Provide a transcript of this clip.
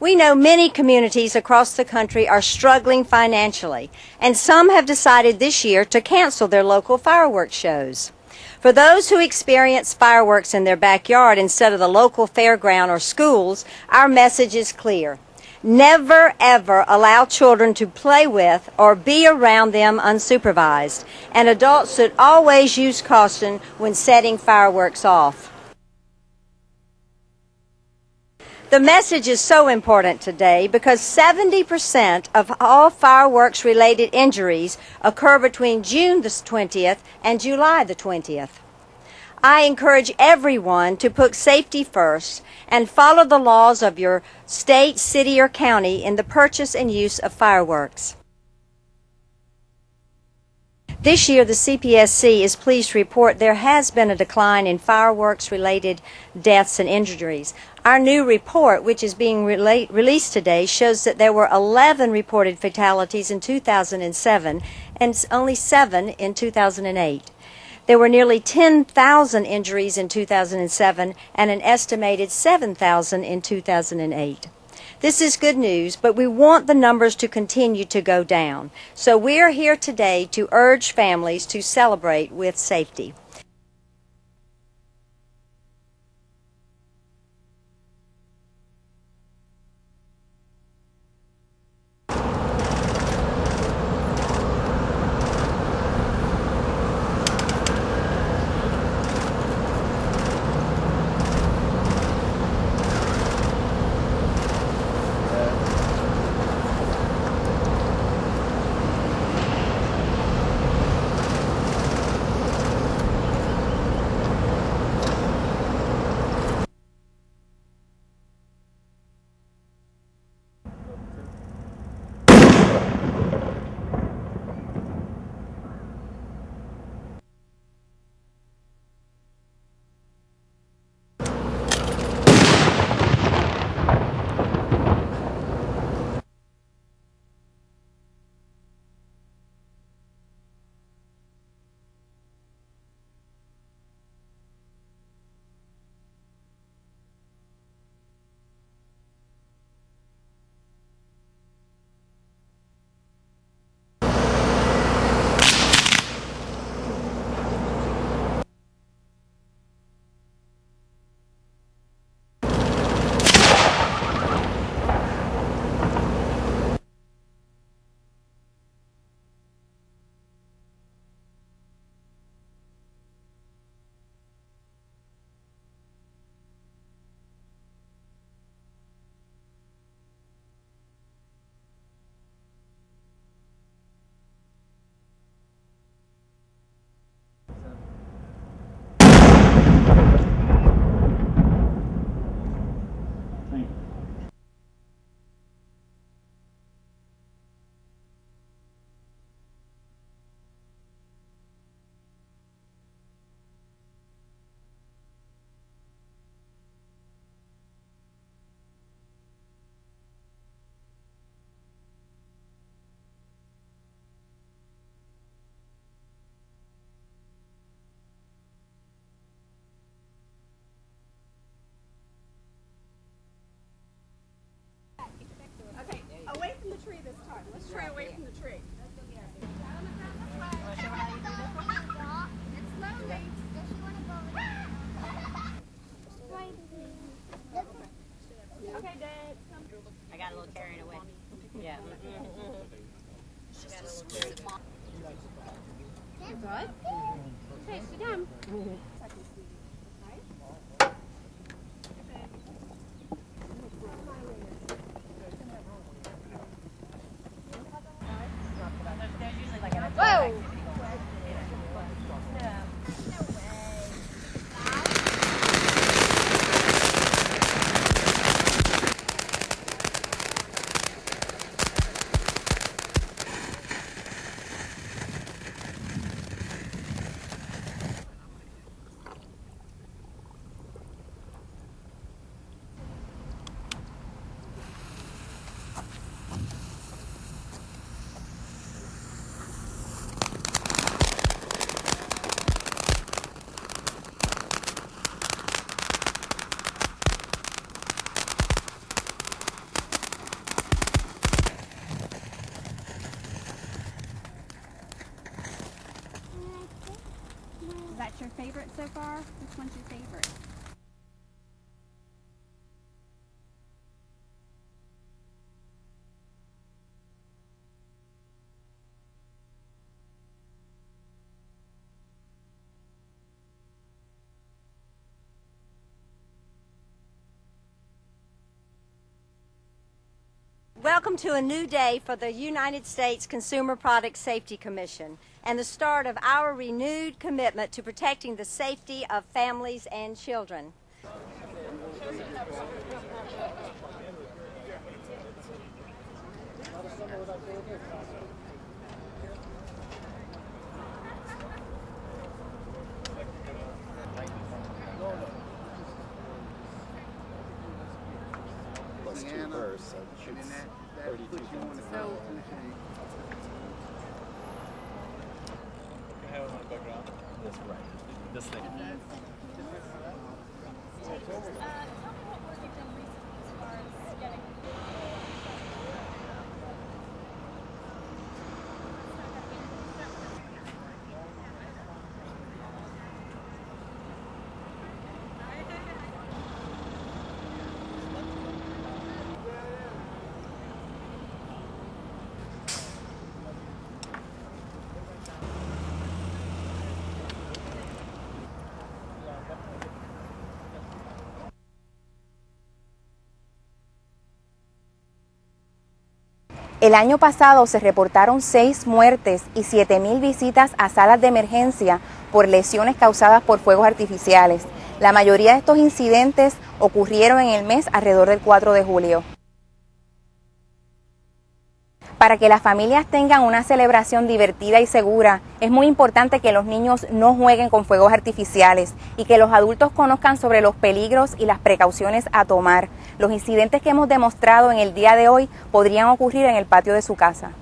We know many communities across the country are struggling financially, and some have decided this year to cancel their local fireworks shows. For those who experience fireworks in their backyard instead of the local fairground or schools, our message is clear. Never ever allow children to play with or be around them unsupervised, and adults should always use caution when setting fireworks off. The message is so important today because 70% of all fireworks related injuries occur between June the 20th and July the 20th. I encourage everyone to put safety first and follow the laws of your state, city, or county in the purchase and use of fireworks. This year, the CPSC is pleased to report there has been a decline in fireworks related deaths and injuries. Our new report, which is being rela- released today, shows that there were 11 reported fatalities in 2007 and only 7 in 2008. There were nearly 10,000 injuries in 2007 and an estimated 7,000 in 2008. This is good news, but we want the numbers to continue to go down. So we're here today to urge families to celebrate with safety. Good. Favorite so far? Which one's your favorite? Welcome to a new day for the United States Consumer Product Safety Commission and the start of our renewed commitment to protecting the safety of families and children. plus two hers, so it's thirty-two pounds. That's right. This thing. Uh, El año pasado se reportaron seis muertes y 7.000 visitas a salas de emergencia por lesiones causadas por fuegos artificiales. La mayoría de estos incidentes ocurrieron en el mes alrededor del 4 de julio. Para que las familias tengan una celebración divertida y segura, es muy importante que los niños no jueguen con fuegos artificiales y que los adultos conozcan sobre los peligros y las precauciones a tomar. Los incidentes que hemos demostrado en el día de hoy podrían ocurrir en el patio de su casa.